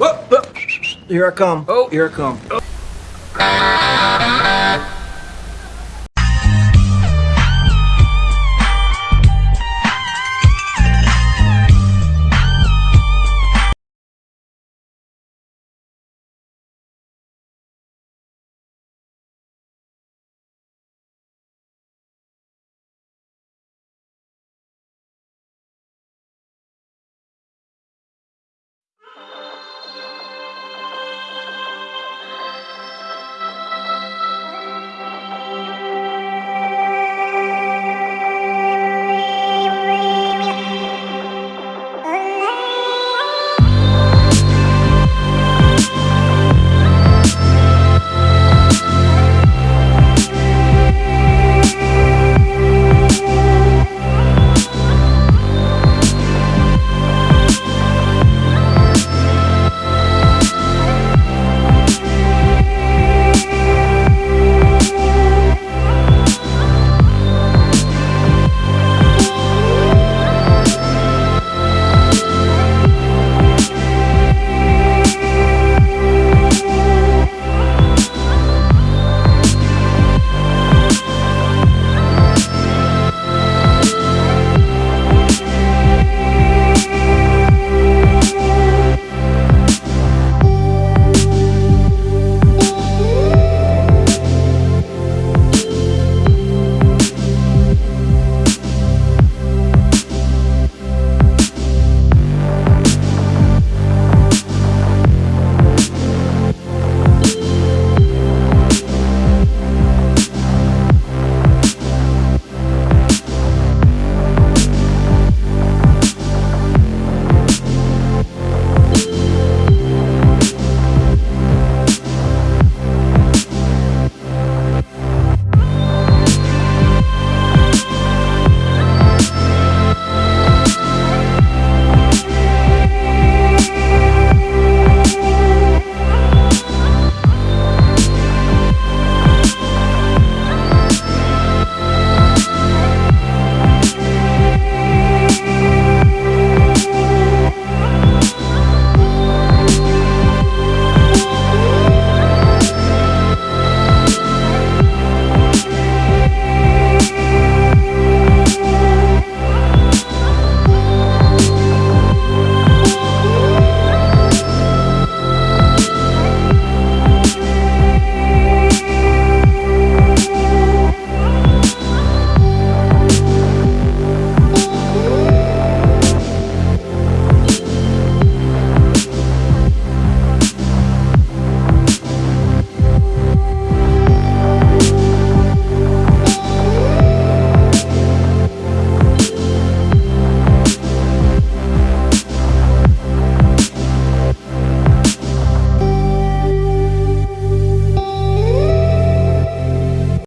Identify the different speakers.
Speaker 1: Whoop, whoop. Here I come.
Speaker 2: Oh.
Speaker 1: Here I come.